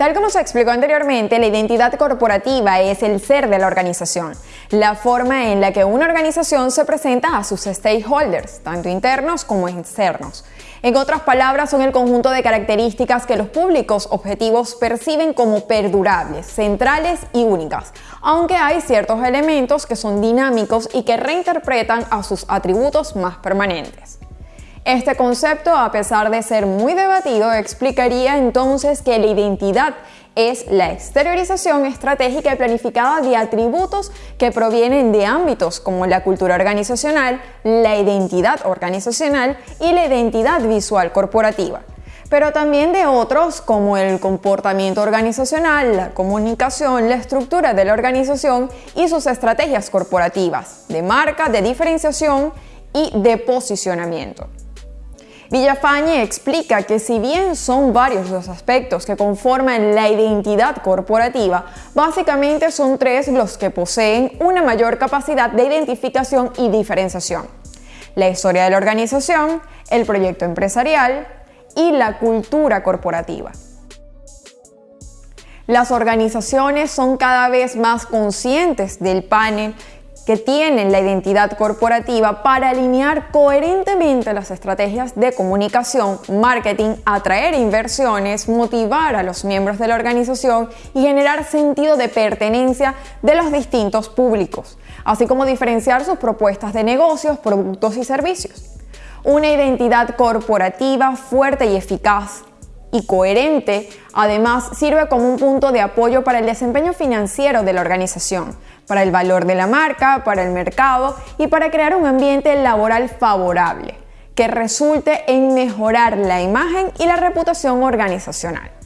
Tal como se explicó anteriormente, la identidad corporativa es el ser de la organización, la forma en la que una organización se presenta a sus stakeholders, tanto internos como externos. En otras palabras, son el conjunto de características que los públicos objetivos perciben como perdurables, centrales y únicas, aunque hay ciertos elementos que son dinámicos y que reinterpretan a sus atributos más permanentes. Este concepto, a pesar de ser muy debatido, explicaría entonces que la identidad es la exteriorización estratégica y planificada de atributos que provienen de ámbitos como la cultura organizacional, la identidad organizacional y la identidad visual corporativa pero también de otros como el comportamiento organizacional, la comunicación, la estructura de la organización y sus estrategias corporativas, de marca, de diferenciación y de posicionamiento. Villafañe explica que si bien son varios los aspectos que conforman la identidad corporativa, básicamente son tres los que poseen una mayor capacidad de identificación y diferenciación. La historia de la organización, el proyecto empresarial y la cultura corporativa. Las organizaciones son cada vez más conscientes del panel que tienen la identidad corporativa para alinear coherentemente las estrategias de comunicación, marketing, atraer inversiones, motivar a los miembros de la organización y generar sentido de pertenencia de los distintos públicos, así como diferenciar sus propuestas de negocios, productos y servicios. Una identidad corporativa fuerte y eficaz y coherente, además sirve como un punto de apoyo para el desempeño financiero de la organización, para el valor de la marca, para el mercado y para crear un ambiente laboral favorable que resulte en mejorar la imagen y la reputación organizacional.